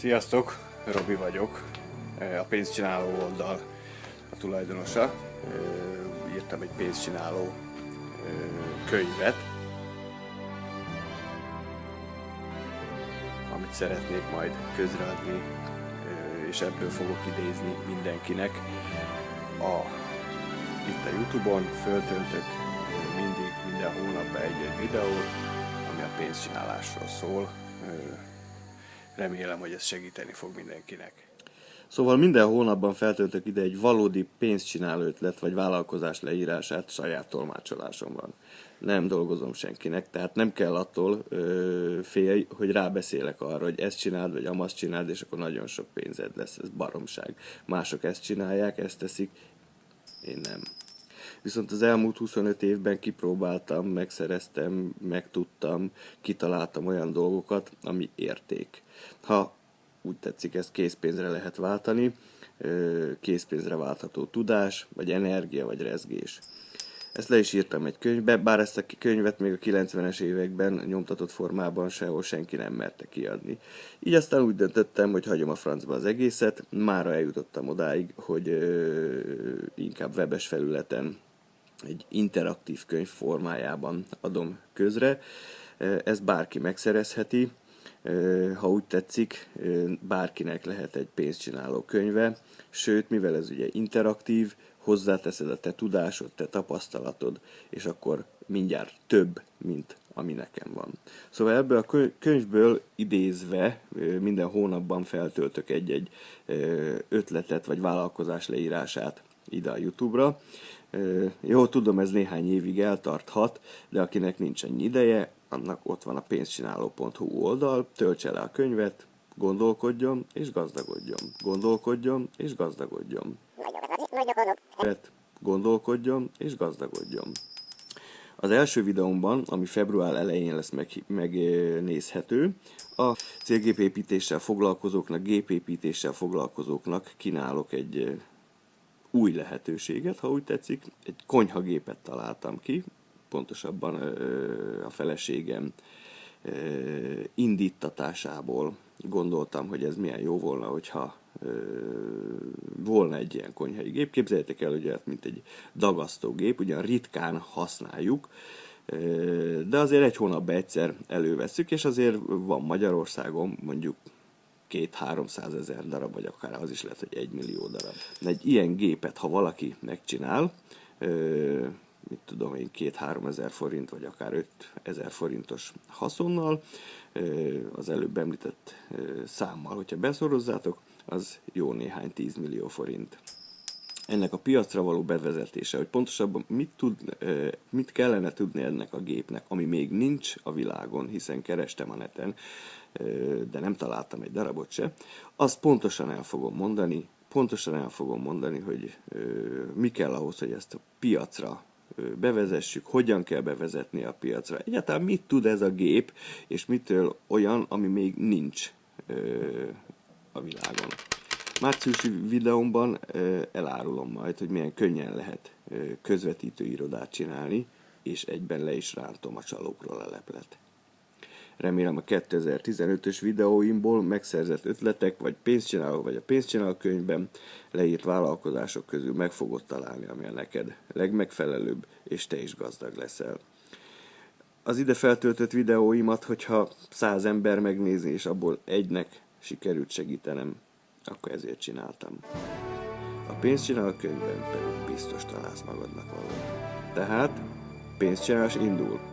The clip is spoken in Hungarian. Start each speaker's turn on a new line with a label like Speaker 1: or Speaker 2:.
Speaker 1: Sziasztok, Robi vagyok, a pénzcsináló oldal a tulajdonosa. Írtam egy pénzcsináló könyvet, amit szeretnék majd közreadni, és ebből fogok idézni mindenkinek. A, itt a Youtube-on föltöltök mindig, minden hónapban egy-egy videót, ami a pénzcsinálásról szól remélem, hogy ez segíteni fog mindenkinek.
Speaker 2: Szóval minden hónapban feltöltök ide egy valódi pénzcsináló ötlet vagy vállalkozás leírását saját tolmácsolásomban. Nem dolgozom senkinek, tehát nem kell attól ö, félj, hogy rábeszélek arra, hogy ezt csináld, vagy amazt csináld, és akkor nagyon sok pénzed lesz. Ez baromság. Mások ezt csinálják, ezt teszik, én nem. Viszont az elmúlt 25 évben kipróbáltam, megszereztem, megtudtam, kitaláltam olyan dolgokat, ami érték. Ha úgy tetszik, ezt készpénzre lehet váltani, készpénzre váltható tudás, vagy energia, vagy rezgés. Ezt le is írtam egy könyvbe, bár ezt a könyvet még a 90-es években nyomtatott formában sehol senki nem merte kiadni. Így aztán úgy döntöttem, hogy hagyom a francba az egészet, mára eljutottam odáig, hogy ö, inkább webes felületen egy interaktív könyv formájában adom közre. Ezt bárki megszerezheti, ha úgy tetszik, bárkinek lehet egy pénzcsináló könyve, sőt, mivel ez ugye interaktív, hozzáteszed a te tudásod, te tapasztalatod, és akkor mindjárt több, mint ami nekem van. Szóval ebből a könyvből idézve minden hónapban feltöltök egy-egy ötletet vagy vállalkozás leírását ide a YouTube-ra. Jó, tudom, ez néhány évig eltarthat, de akinek nincs ennyi ideje, annak ott van a pénzcsináló.hu oldal, töltse le a könyvet, gondolkodjon és gazdagodjon. Gondolkodjon és gazdagodjon. Gondolkodjon és gazdagodjon. Az első videómban, ami február elején lesz meg, megnézhető, a célgépépítéssel foglalkozóknak, gépépítéssel foglalkozóknak kínálok egy új lehetőséget, ha úgy tetszik. Egy konyhagépet találtam ki, pontosabban a feleségem indítatásából gondoltam, hogy ez milyen jó volna, hogyha volna egy ilyen konyhai gép. Képzeljétek el, hogy ez mint egy dagasztógép, ugyan ritkán használjuk, de azért egy hónapban egyszer előveszük, és azért van Magyarországon mondjuk két 300 ezer darab, vagy akár az is lehet, hogy egy millió darab. De egy ilyen gépet, ha valaki megcsinál, mit tudom én, két-három ezer forint, vagy akár 5 ezer forintos haszonnal, az előbb említett számmal, hogyha beszorozzátok, az jó néhány 10 millió forint. Ennek a piacra való bevezetése, hogy pontosabban mit, tud, mit kellene tudni ennek a gépnek, ami még nincs a világon, hiszen kerestem a neten, de nem találtam egy darabot se, azt pontosan el fogom mondani, pontosan el fogom mondani, hogy mi kell ahhoz, hogy ezt a piacra bevezessük, hogyan kell bevezetni a piacra. Egyáltalán mit tud ez a gép, és mitől olyan, ami még nincs a világon. Márciusi videómban elárulom majd, hogy milyen könnyen lehet közvetítő irodát csinálni, és egyben le is rántom a csalókról a leplet. Remélem a 2015-ös videóimból megszerzett ötletek, vagy pénzcsináló, vagy a pénzcsináló könyvben leírt vállalkozások közül meg fogod találni, ami a neked legmegfelelőbb, és te is gazdag leszel. Az ide feltöltött videóimat, hogyha száz ember megnézi, és abból egynek sikerült segítenem, akkor ezért csináltam. A pénzcsináló könyvben pedig biztos találsz magadnak valamit. Tehát pénzcsinálás indul.